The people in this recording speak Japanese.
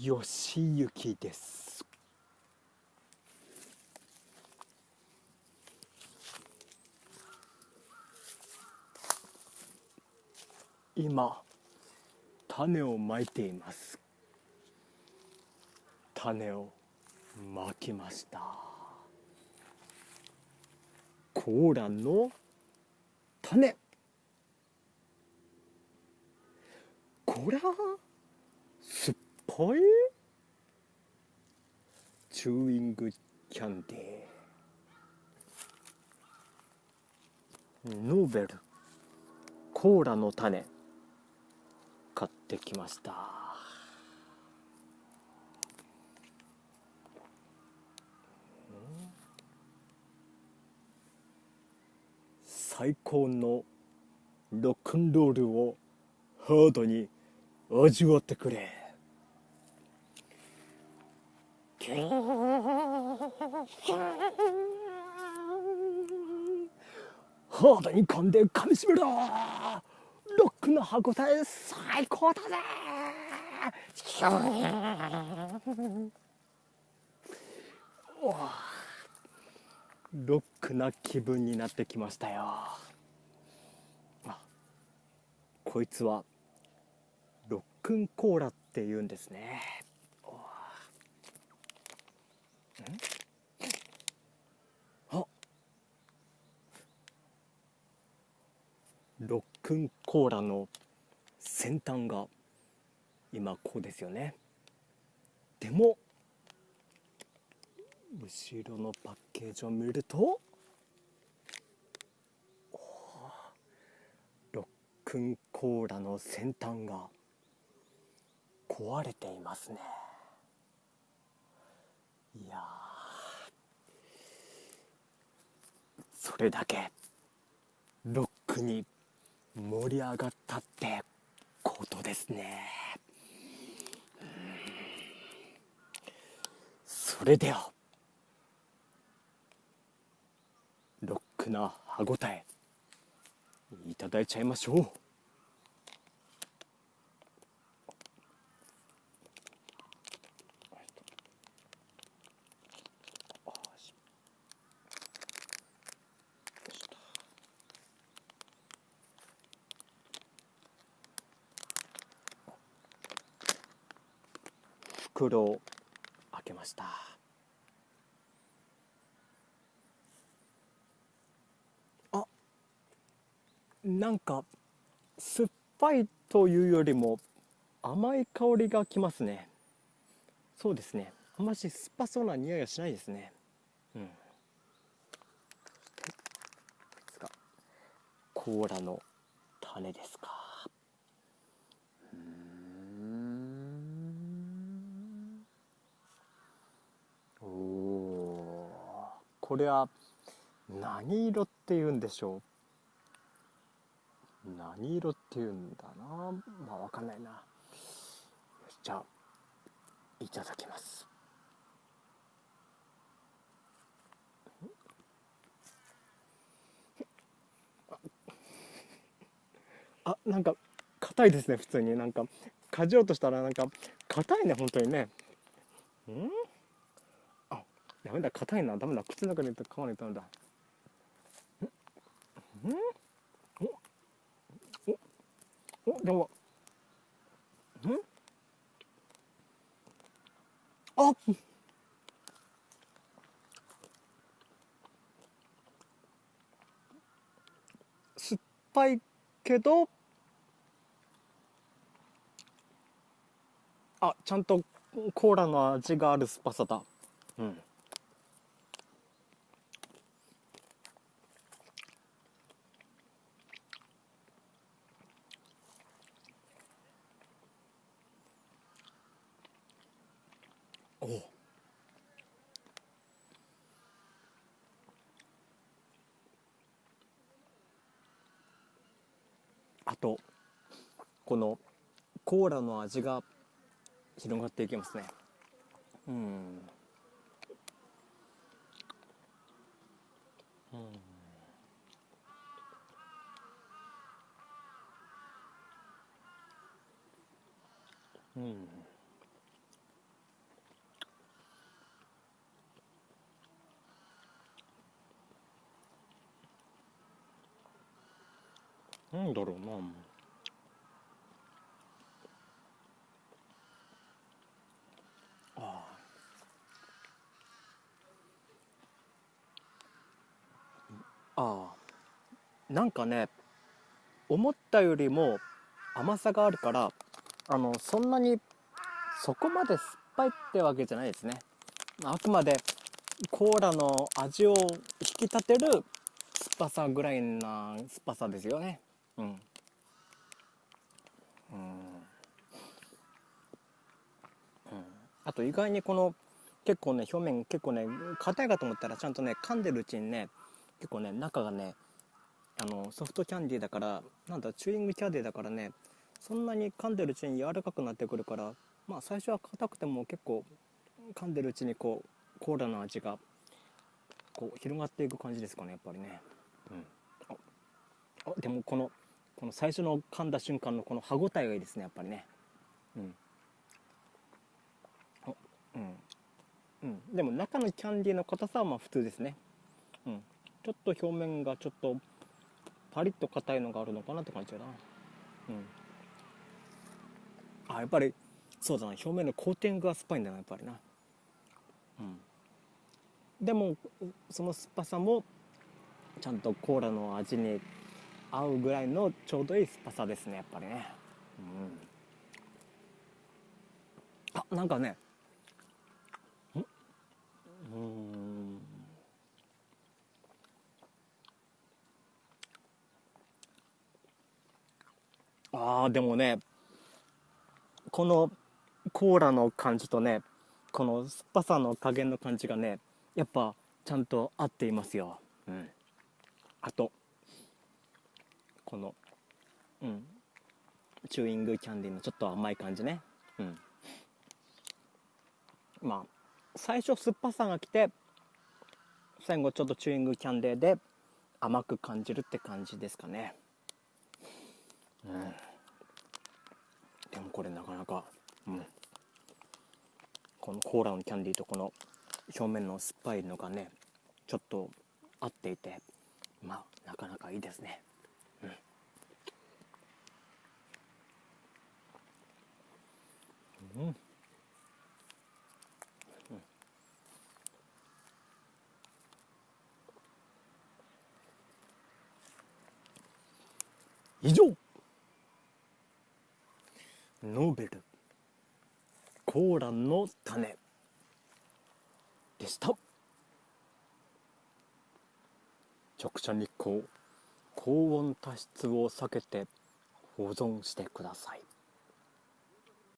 よしゆきです。今種をまいています。種をまきました。コーラの種。こら酸っぱいチューイングキャンディーノーベルコーラの種。買ってきました。最高のロックンロールをハードに味わってくれ。ハードに噛んで噛みしめろ。ロックの歯ごたえ最高だぜ。ロックな気分になってきましたよ。あこいつはロックンコーラって言うんですねあロックンコーラの先端が今こうですよね。でも後ろのパッケージを見るとロックンコーラの先端が壊れていますね。いやそれだけロックに盛り上がったってことですね。それではロックな歯ごたえいただいちゃいましょう。袋を開けました。あなんか酸っぱいというよりも甘い香りがきますね。そうですね。あんまし酸っぱそうな匂いはしないですね。うん。こいつがコーラの種ですか。これは何色って言うんでしょう？何色って言うんだな？まあわかんないな。じゃあいただきます。あなんか硬いですね普通に。なんかかじろうとしたらなんか硬いね本当にね。うん？ダメだ硬いな。ダメだ。口の中に入れて噛まないとダメだ。ん？お？お？お？でもん？あ酸っぱいけどあちゃんとコーラの味がある酸っぱさだ。うん。おあとこのコーラの味が広がっていきますね。うん。うん。うん。なんだろうなあああなんかね思ったよりも甘さがあるからあのそんなにそこまで酸っぱいってわけじゃないですね。あくまでコーラの味を引き立てる酸っぱさぐらいな酸っぱさですよね。うん。うん。あと意外にこの結構ね表面結構ね硬いかと思ったらちゃんとね噛んでるうちにね結構ね中がねあのソフトキャンディーだからなんだチューイングキャンディーだからねそんなに噛んでるうちに柔らかくなってくるからまあ最初は硬くても結構噛んでるうちにこうコーラの味がこう広がっていく感じですかねやっぱりね、うん、ああでもこのこの最初の噛んだ瞬間のこの歯ごたえがいいですねやっぱりね。うん。うん。うん、でも中のキャンディーの硬さはまあ普通ですね、うん、ちょっと表面がちょっとパリッと硬いのがあるのかなって感じだな。うん。あやっぱりそうだな。表面のコーティングが酸っぱいんだなやっぱりな。うん。でもその酸っぱさもちゃんとコーラの味に合うぐらいのちょうどいい酸っぱさですねやっぱりね。うん。あなんかね。うん。あーでもねこのコーラの感じとねこの酸っぱさの加減の感じがねやっぱちゃんと合っていますよ。うん。あとこのうん。チューイングキャンディーのちょっと甘い感じね。うん。まあ最初酸っぱさが来て最後ちょっとチューイングキャンディーで甘く感じるって感じですかね。うん。でもこれなかなかうん。このコーラのキャンディーとこの表面の酸っぱいのがねちょっと合っていてまあなかなかいいですねうん、うん。以上。ノーベル。コーランの種。でした。直射日光。高温多湿を避けて保存してください。